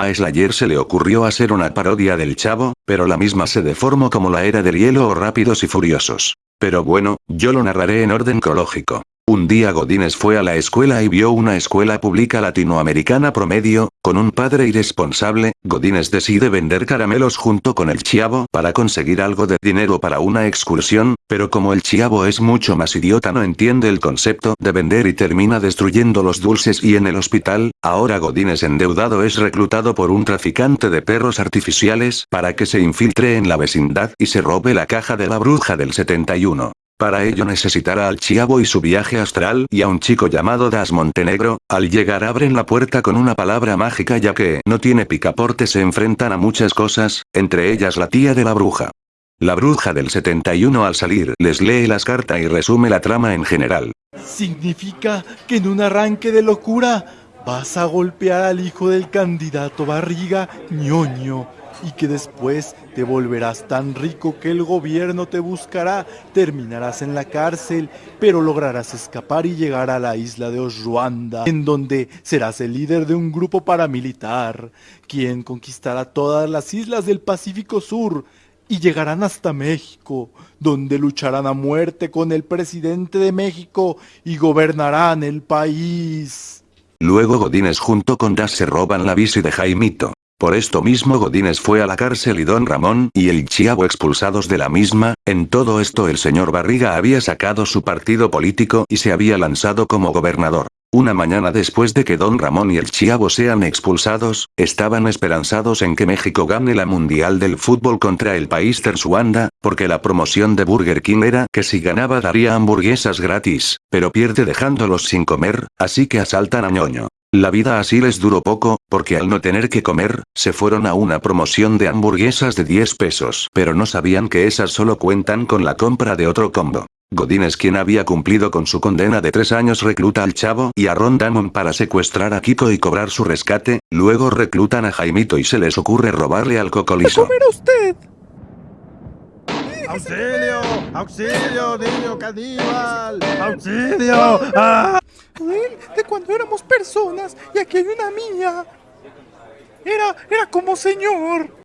A Slayer se le ocurrió hacer una parodia del chavo, pero la misma se deformó como la era del hielo o rápidos y furiosos. Pero bueno, yo lo narraré en orden cronológico. Un día Godínez fue a la escuela y vio una escuela pública latinoamericana promedio, con un padre irresponsable, Godínez decide vender caramelos junto con el chiavo para conseguir algo de dinero para una excursión, pero como el chiavo es mucho más idiota no entiende el concepto de vender y termina destruyendo los dulces y en el hospital, ahora Godínez endeudado es reclutado por un traficante de perros artificiales para que se infiltre en la vecindad y se robe la caja de la bruja del 71. Para ello necesitará al Chiavo y su viaje astral y a un chico llamado Das Montenegro, al llegar abren la puerta con una palabra mágica ya que no tiene picaporte se enfrentan a muchas cosas, entre ellas la tía de la bruja. La bruja del 71 al salir les lee las cartas y resume la trama en general. Significa que en un arranque de locura vas a golpear al hijo del candidato Barriga ñoño y que después te volverás tan rico que el gobierno te buscará, terminarás en la cárcel, pero lograrás escapar y llegar a la isla de Osruanda, en donde serás el líder de un grupo paramilitar, quien conquistará todas las islas del Pacífico Sur, y llegarán hasta México, donde lucharán a muerte con el presidente de México y gobernarán el país. Luego Godínez junto con Das se roban la bici de Jaimito. Por esto mismo Godínez fue a la cárcel y Don Ramón y el Chiavo expulsados de la misma, en todo esto el señor Barriga había sacado su partido político y se había lanzado como gobernador. Una mañana después de que Don Ramón y el Chiavo sean expulsados, estaban esperanzados en que México gane la Mundial del Fútbol contra el país Tersuanda, porque la promoción de Burger King era que si ganaba daría hamburguesas gratis, pero pierde dejándolos sin comer, así que asaltan a ñoño. La vida así les duró poco, porque al no tener que comer, se fueron a una promoción de hamburguesas de 10 pesos. Pero no sabían que esas solo cuentan con la compra de otro combo. Godínez quien había cumplido con su condena de tres años recluta al chavo y a Ron Damon para secuestrar a Kiko y cobrar su rescate, luego reclutan a Jaimito y se les ocurre robarle al cocolizo. comer usted! ¡Auxilio! ¡Auxilio, niño caníbal! ¡Auxilio! ¡Ah! Él, de cuando éramos personas, y aquí hay una mía. Era, era como señor.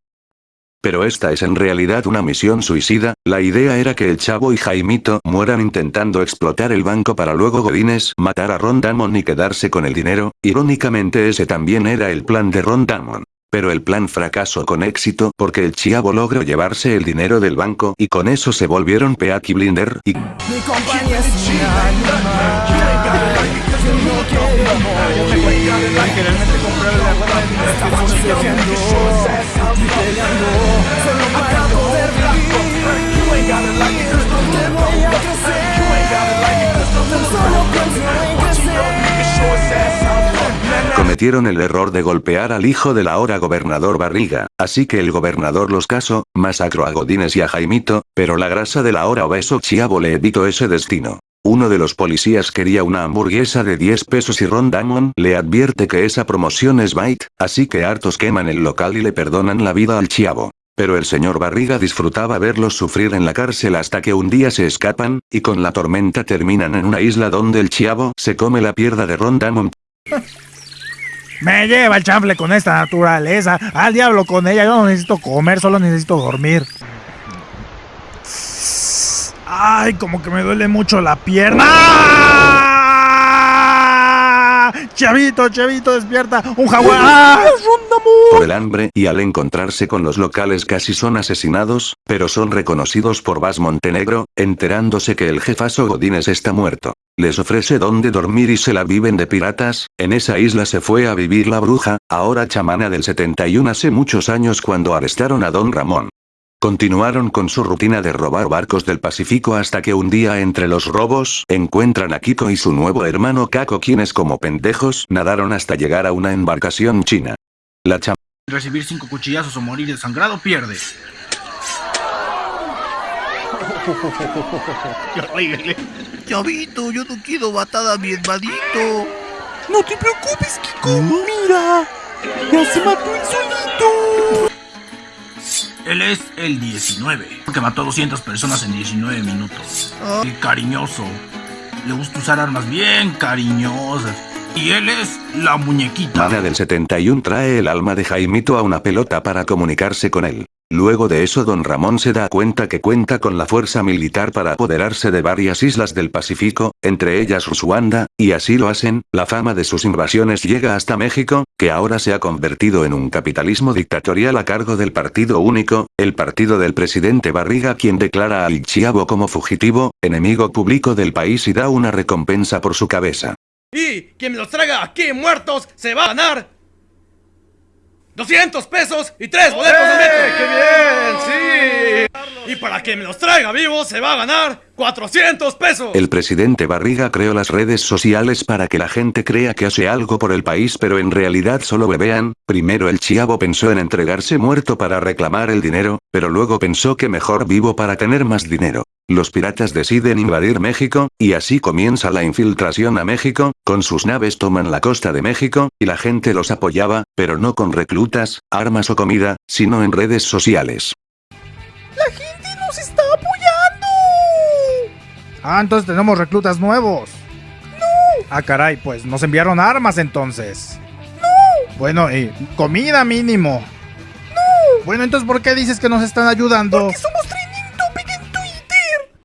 Pero esta es en realidad una misión suicida, la idea era que el chavo y Jaimito mueran intentando explotar el banco para luego Godines matar a Ron Damon y quedarse con el dinero, irónicamente ese también era el plan de Ron Damon. Pero el plan fracasó con éxito porque el Chiavo logró llevarse el dinero del banco y con eso se volvieron Peaky Blinder y... Mi compañía es. El error de golpear al hijo del ahora gobernador Barriga, así que el gobernador los casó, masacró a Godínez y a Jaimito, pero la grasa del ahora obeso Chiavo le evitó ese destino. Uno de los policías quería una hamburguesa de 10 pesos y Ron Damon le advierte que esa promoción es bite, así que hartos queman el local y le perdonan la vida al Chiavo. Pero el señor Barriga disfrutaba verlos sufrir en la cárcel hasta que un día se escapan, y con la tormenta terminan en una isla donde el Chiavo se come la pierna de Ron Damon. Me lleva el chanfle con esta naturaleza. Al diablo con ella. Yo no necesito comer, solo necesito dormir. Ay, como que me duele mucho la pierna. ¡Ah! Chavito, chavito, despierta. Un jaguar. El hambre y al encontrarse con los locales casi son asesinados, pero son reconocidos por Vas Montenegro, enterándose que el jefazo Godínez está muerto. Les ofrece donde dormir y se la viven de piratas, en esa isla se fue a vivir la bruja, ahora chamana del 71 hace muchos años cuando arrestaron a Don Ramón. Continuaron con su rutina de robar barcos del Pacífico hasta que un día entre los robos, encuentran a Kiko y su nuevo hermano Kako quienes como pendejos nadaron hasta llegar a una embarcación china. La Recibir cinco cuchillazos o morir desangrado pierde. Chavito, yo no quiero matar a mi hermanito. No te preocupes, Kiko. Mira. Ya se mató el solito. Él es el 19, que mató a 200 personas en 19 minutos. El cariñoso. Le gusta usar armas bien cariñosas. Y él es la muñequita. Mana del 71 trae el alma de Jaimito a una pelota para comunicarse con él. Luego de eso don Ramón se da cuenta que cuenta con la fuerza militar para apoderarse de varias islas del Pacífico, entre ellas Rusuanda, y así lo hacen, la fama de sus invasiones llega hasta México, que ahora se ha convertido en un capitalismo dictatorial a cargo del partido único, el partido del presidente Barriga quien declara al Chiavo como fugitivo, enemigo público del país y da una recompensa por su cabeza. Y quien me los traiga aquí muertos se va a ganar 200 pesos y 3 boletos de metro. ¡Qué bien! ¡Sí! Y para quien me los traiga vivos se va a ganar 400 pesos. El presidente Barriga creó las redes sociales para que la gente crea que hace algo por el país pero en realidad solo bebean, primero el chiavo pensó en entregarse muerto para reclamar el dinero, pero luego pensó que mejor vivo para tener más dinero. Los piratas deciden invadir México, y así comienza la infiltración a México, con sus naves toman la costa de México, y la gente los apoyaba, pero no con reclutas, armas o comida, sino en redes sociales. ¡La gente nos está apoyando! Ah, entonces tenemos reclutas nuevos. No. Ah, caray, pues nos enviaron armas entonces. No. Bueno, y comida mínimo. No. Bueno, entonces ¿por qué dices que nos están ayudando? Porque somos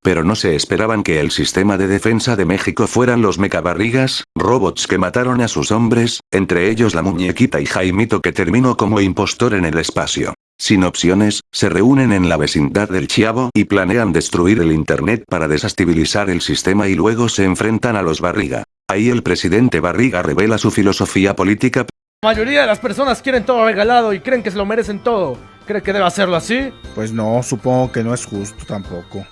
Pero no se esperaban que el sistema de defensa de México fueran los mecabarrigas, robots que mataron a sus hombres, entre ellos la muñequita y Jaimito que terminó como impostor en el espacio. Sin opciones, se reúnen en la vecindad del Chiavo y planean destruir el internet para desestabilizar el sistema y luego se enfrentan a los Barriga. Ahí el presidente Barriga revela su filosofía política La mayoría de las personas quieren todo regalado y creen que se lo merecen todo. ¿Cree que debe hacerlo así? Pues no, supongo que no es justo tampoco.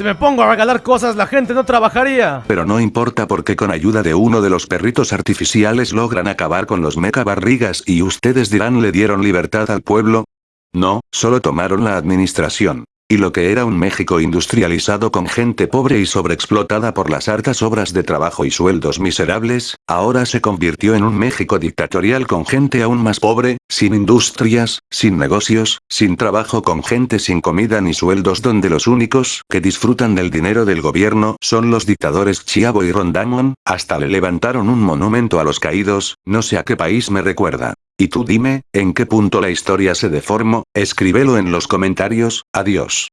Si me pongo a regalar cosas, la gente no trabajaría. Pero no importa porque con ayuda de uno de los perritos artificiales logran acabar con los meca barrigas y ustedes dirán le dieron libertad al pueblo. No, solo tomaron la administración. Y lo que era un México industrializado con gente pobre y sobreexplotada por las hartas obras de trabajo y sueldos miserables, ahora se convirtió en un México dictatorial con gente aún más pobre, sin industrias, sin negocios, sin trabajo con gente sin comida ni sueldos donde los únicos que disfrutan del dinero del gobierno son los dictadores Chiavo y Rondamón, hasta le levantaron un monumento a los caídos, no sé a qué país me recuerda. Y tú dime, ¿en qué punto la historia se deformó? Escríbelo en los comentarios, adiós.